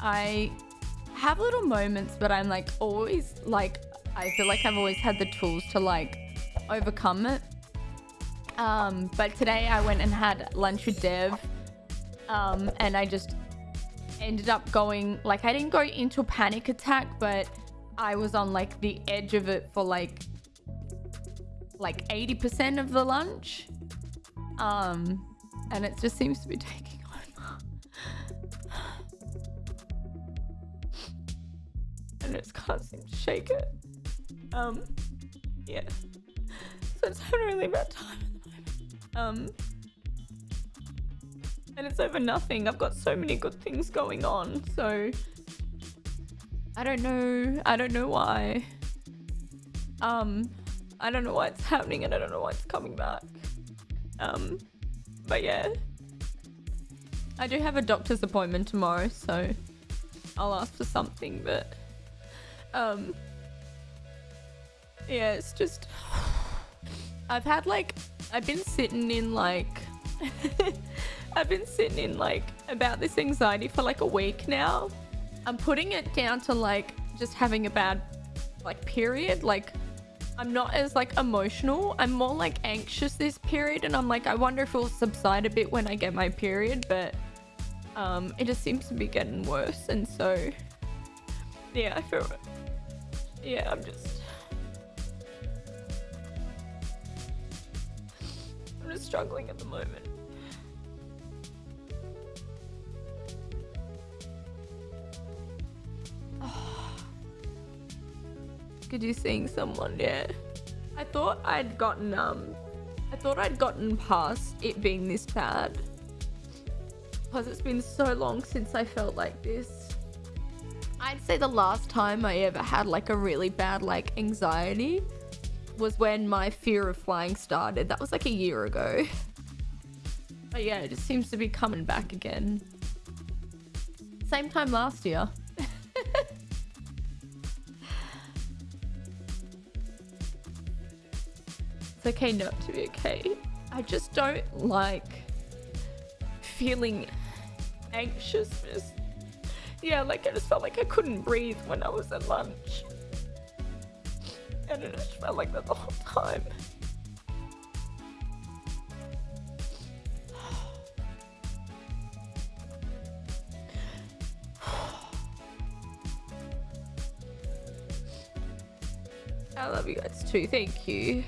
I have little moments, but I'm like always like I feel like I've always had the tools to like overcome it. Um, but today I went and had lunch with Dev, um, and I just ended up going like I didn't go into a panic attack, but I was on like the edge of it for like like 80% of the lunch. Um, and it just seems to be taking and it just can't seem to shake it. Um, yeah. So it's having a really bad time at the moment. Um, and it's over nothing. I've got so many good things going on, so I don't know. I don't know why. Um, I don't know why it's happening, and I don't know why it's coming back. Um, but yeah, I do have a doctor's appointment tomorrow, so I'll ask for something. But um, yeah, it's just I've had like I've been sitting in like I've been sitting in like about this anxiety for like a week now. I'm putting it down to like just having a bad like period. Like I'm not as like emotional. I'm more like anxious this period and I'm like I wonder if it'll subside a bit when I get my period, but um it just seems to be getting worse and so yeah, I feel it. yeah, I'm just I'm just struggling at the moment. Could you seeing someone? Yeah. I thought I'd gotten um I thought I'd gotten past it being this bad. Because it's been so long since I felt like this. I'd say the last time I ever had like a really bad like anxiety was when my fear of flying started. That was like a year ago. But yeah, it just seems to be coming back again. Same time last year. it's okay not to be okay. I just don't like feeling anxious. Yeah, like I just felt like I couldn't breathe when I was at lunch. And it just felt like that the whole time. I love you guys too. Thank you.